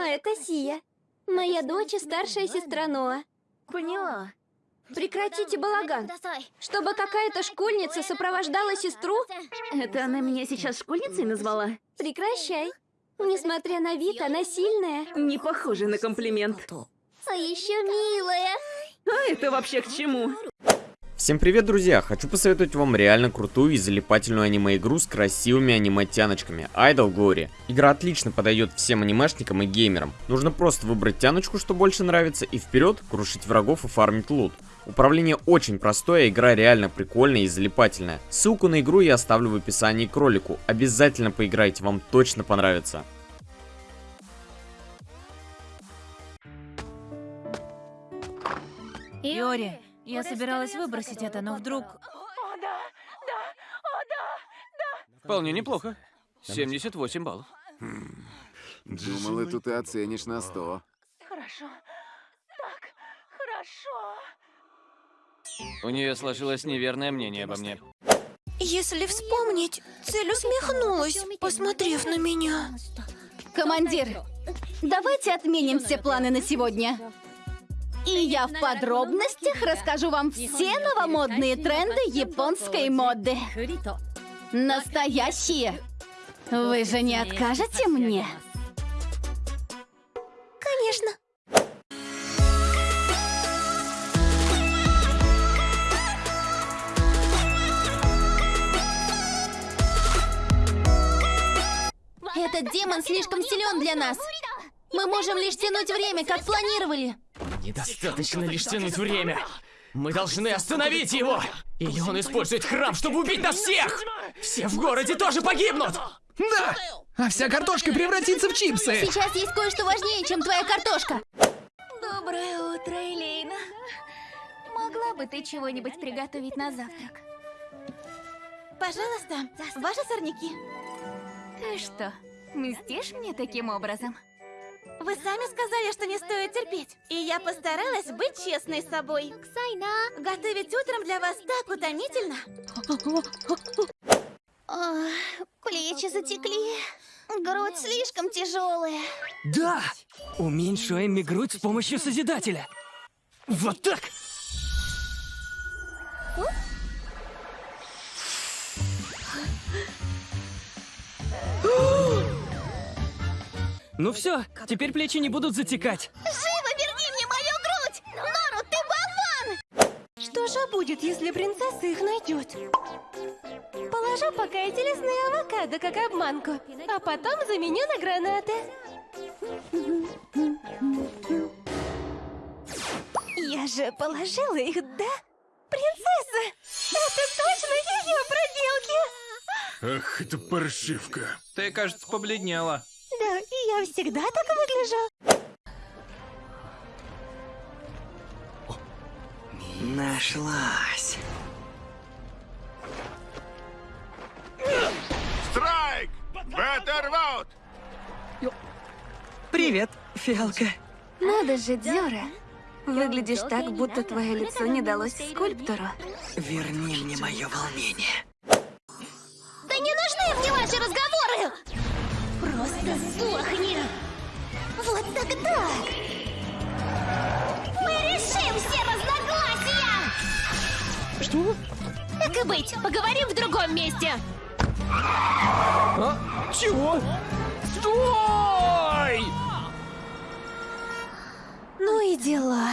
А это Сия. Моя дочь и старшая сестра Ноа. Поняла. Прекратите балаган. Чтобы какая-то школьница сопровождала сестру? Это она меня сейчас школьницей назвала? Прекращай. Несмотря на вид, она сильная. Не похоже на комплимент. А еще милая. А это вообще к чему? Всем привет, друзья! Хочу посоветовать вам реально крутую и залипательную аниме-игру с красивыми аниме-тяночками Idol Glory. Игра отлично подойдет всем анимешникам и геймерам. Нужно просто выбрать тяночку, что больше нравится, и вперед крушить врагов и фармить лут. Управление очень простое, игра реально прикольная и залипательная. Ссылку на игру я оставлю в описании к ролику. Обязательно поиграйте, вам точно понравится. Иори, я собиралась выбросить это, но вдруг... Вполне неплохо. 78 баллов. Думала, тут ты оценишь на 100. Хорошо. Так, хорошо. У нее сложилось неверное мнение обо мне. Если вспомнить, цель усмехнулась, посмотрев на меня. Командир, давайте отменим все планы на сегодня. И я в подробностях расскажу вам все новомодные тренды японской моды. Настоящие. Вы же не откажете мне? Конечно. Этот демон слишком силен для нас. Мы можем лишь тянуть время, как планировали. Недостаточно лишь тянуть время. Мы должны остановить его! Или он использует храм, чтобы убить нас всех! Все в городе тоже погибнут! Да! А вся картошка превратится в чипсы! Сейчас есть кое-что важнее, чем твоя картошка. Доброе утро, Элейна. Могла бы ты чего-нибудь приготовить на завтрак? Пожалуйста, ваши сорняки. Ты что, мстишь мне таким образом? Сами сказали, что не стоит терпеть. И я постаралась быть честной с собой. Ксайна! Готовить утром для вас так утомительно. плечи затекли. Грудь слишком тяжелая. Да! Уменьшу Эмми грудь с помощью Созидателя. Вот так! Ну все, теперь плечи не будут затекать. Живо верни мне мою грудь! Нору, ты болван! Что же будет, если принцесса их найдет? Положу пока эти лесные авокадо как обманку, а потом заменю на гранаты. Я же положила их, да? Принцесса! Это точно ее проделки! Ах, это паршивка. Ты, кажется, побледнела. Я всегда так выгляжу. Нашлась. Страйк! Беттервуд! Привет, фиалка. Надо же, Дёра. Выглядишь так, будто твое лицо не далось скульптору. Верни мне мое волнение. Да не нужны мне ваши разговоры! Просто сдохни! Вот тогда мы решим все разногласия! Что? Так и быть, поговорим в другом месте! А? Чего? Стой! Ну и дела.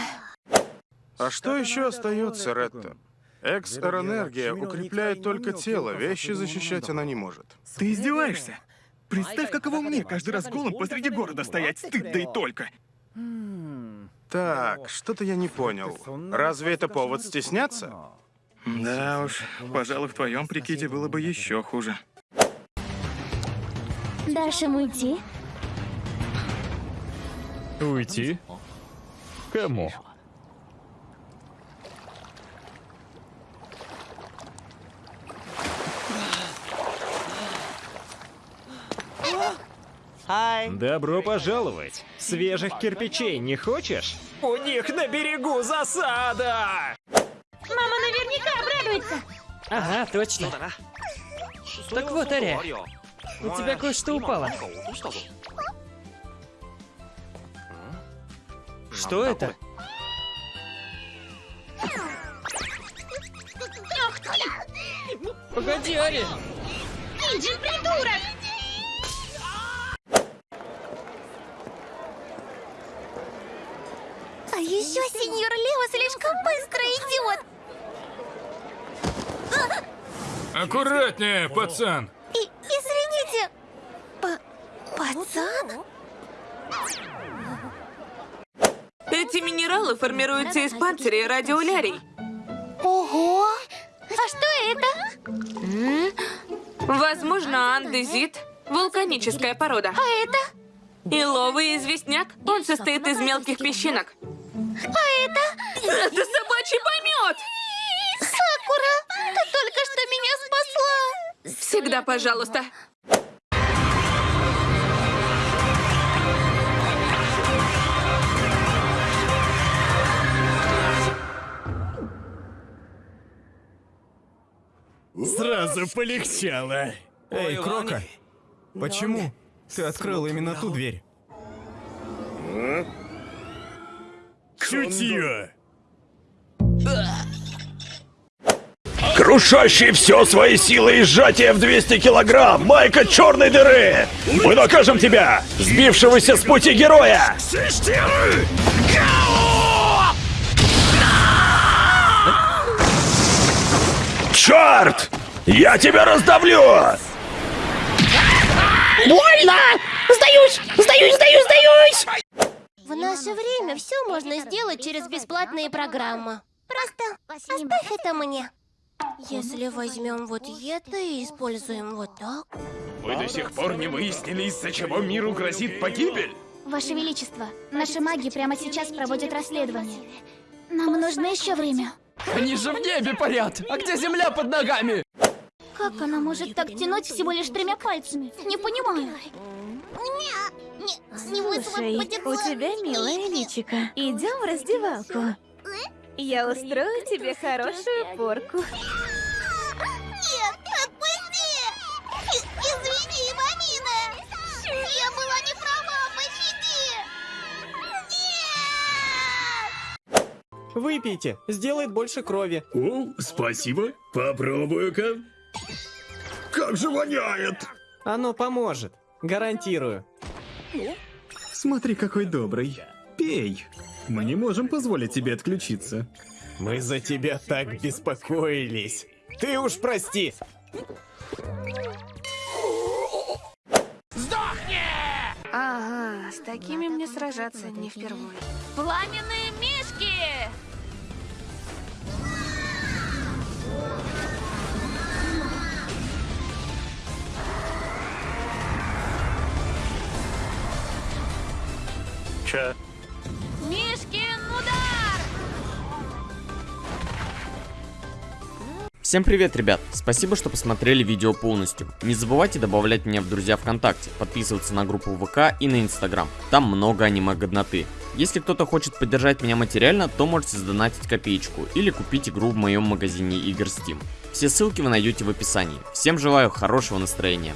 А что еще остается, Ретта? Экс-энергия укрепляет только тело, вещи защищать она не может. Ты издеваешься? Представь, каково мне каждый раз голым посреди города стоять, стыд да и только. Так, что-то я не понял. Разве это повод стесняться? Да уж, пожалуй, в твоем прикиде было бы еще хуже. Дашь им уйти? Уйти? Кому? Добро пожаловать! Свежих кирпичей не хочешь? У них на берегу засада! Мама наверняка обрадуется! Ага, точно. Так вот, Ария, у тебя кое-что упало. Что это? Погоди, Ари! Иди, придурок! Быстро идет. Аккуратнее, пацан. И, извините. П пацан? Эти минералы формируются из панциря радиолярий. Ого! А что это? Возможно, андезит – вулканическая порода. А это? Иловый известняк. Он состоит из мелких песчинок. А это? Это собачий помет! Сакура, ты только что меня спасла. Всегда пожалуйста. Сразу полегчало. Эй, Крока, почему ты открыл именно ту дверь? Чутье. Крушащий все свои силы и сжатие в 200 килограмм, майка черной дыры! Мы накажем тебя, сбившегося с пути героя! Черт! Я тебя раздавлю! Больно! Сдаюсь! Сдаюсь, сдаюсь, сдаюсь! В наше время все можно сделать через бесплатные программы. Просто оставь это мне. Если возьмем вот это и используем вот так. Вы до сих пор не выяснили, из-за чего миру грозит погибель? Ваше Величество, наши маги прямо сейчас проводят расследование. Нам нужно еще время. Они же в небе парят! А где земля под ногами? Как она может так тянуть всего лишь тремя пальцами? Не понимаю. Слушай, у тебя милая личика. Идем в раздевалку. Я устрою тебе хорошую порку. Нет, отпусти! Извини, мамина! Я была не права, пощади! Выпейте, сделает больше крови. О, спасибо. Попробую-ка. Как же воняет! Оно поможет, гарантирую. Смотри, какой добрый. Пей. Мы не можем позволить тебе отключиться. Мы за тебя так беспокоились. Ты уж прости. Ага, с такими мне сражаться не впервые. Пламенные мишки! Че? Мишкин удар! Всем привет, ребят! Спасибо, что посмотрели видео полностью. Не забывайте добавлять меня в друзья ВКонтакте, подписываться на группу ВК и на Инстаграм. Там много аниме-годноты. Если кто-то хочет поддержать меня материально, то можете сдонатить копеечку или купить игру в моем магазине игр Steam. Все ссылки вы найдете в описании. Всем желаю хорошего настроения.